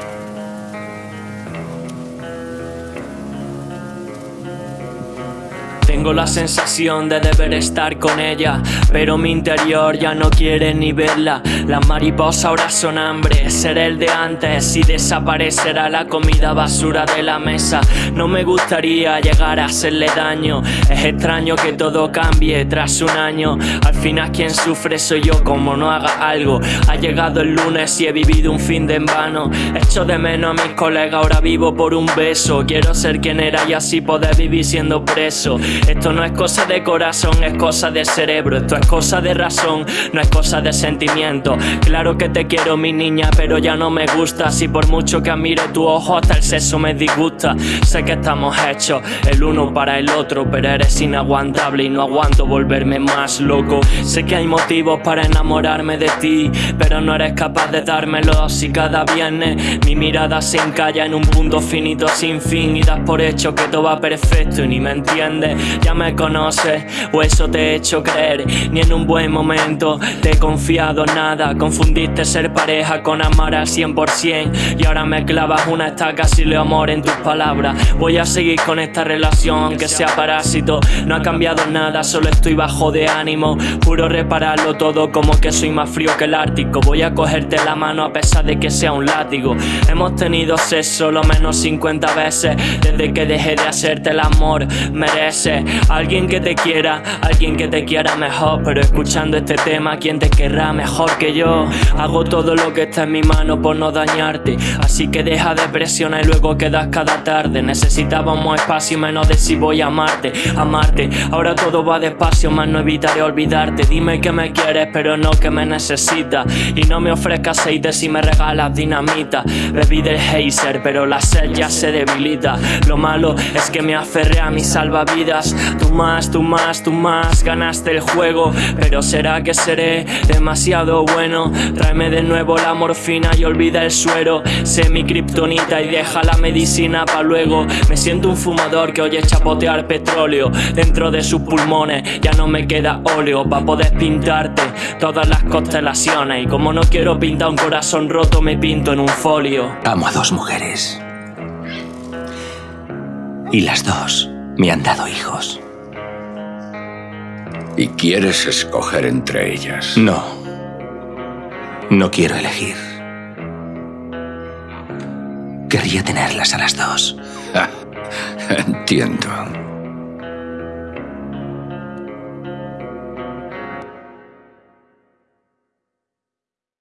Thank you. Tengo la sensación de deber estar con ella, pero mi interior ya no quiere ni verla. Las mariposas ahora son hambre, seré el de antes y desaparecerá la comida basura de la mesa. No me gustaría llegar a hacerle daño, es extraño que todo cambie tras un año. Al final quien sufre soy yo como no haga algo. Ha llegado el lunes y he vivido un fin de en vano. Echo de menos a mis colegas, ahora vivo por un beso. Quiero ser quien era y así poder vivir siendo preso. Esto no es cosa de corazón, es cosa de cerebro. Esto es cosa de razón, no es cosa de sentimiento. Claro que te quiero, mi niña, pero ya no me gusta. Si por mucho que admire tu ojo, hasta el sexo me disgusta. Sé que estamos hechos el uno para el otro, pero eres inaguantable y no aguanto volverme más loco. Sé que hay motivos para enamorarme de ti, pero no eres capaz de dármelo. Si cada viernes mi mirada se encalla en un punto finito sin fin y das por hecho que todo va perfecto y ni me entiendes. Ya me conoces o eso te he hecho creer. Ni en un buen momento te he confiado nada. Confundiste ser pareja con amar al 100% y ahora me clavas una estaca si le amor en tus palabras. Voy a seguir con esta relación aunque sea parásito. No ha cambiado nada, solo estoy bajo de ánimo. Juro repararlo todo como que soy más frío que el Ártico. Voy a cogerte la mano a pesar de que sea un látigo. Hemos tenido sexo lo menos 50 veces desde que dejé de hacerte el amor. Alguien que te quiera, alguien que te quiera mejor. Pero escuchando este tema, ¿quién te querrá mejor que yo? Hago todo lo que está en mi mano por no dañarte. Así que deja de presionar y luego quedas cada tarde. Necesitábamos espacio menos de si voy a amarte, amarte. Ahora todo va despacio, más no evitaré olvidarte. Dime que me quieres, pero no que me necesitas. Y no me ofrezcas aceite si me regalas dinamita. Bebí del geyser, pero la sed ya se debilita. Lo malo es que me aferré a mis salvavidas. Tú más, tú más, tú más, ganaste el juego. Pero será que seré demasiado bueno. Tráeme de nuevo la morfina y olvida el suero. Sé mi kriptonita y deja la medicina pa' luego. Me siento un fumador que oye chapotear petróleo dentro de sus pulmones. Ya no me queda óleo pa' poder pintarte todas las constelaciones. Y como no quiero pintar un corazón roto, me pinto en un folio. Amo a dos mujeres. Y las dos me han dado hijos. ¿Y quieres escoger entre ellas? No. No quiero elegir. Querría tenerlas a las dos. Entiendo.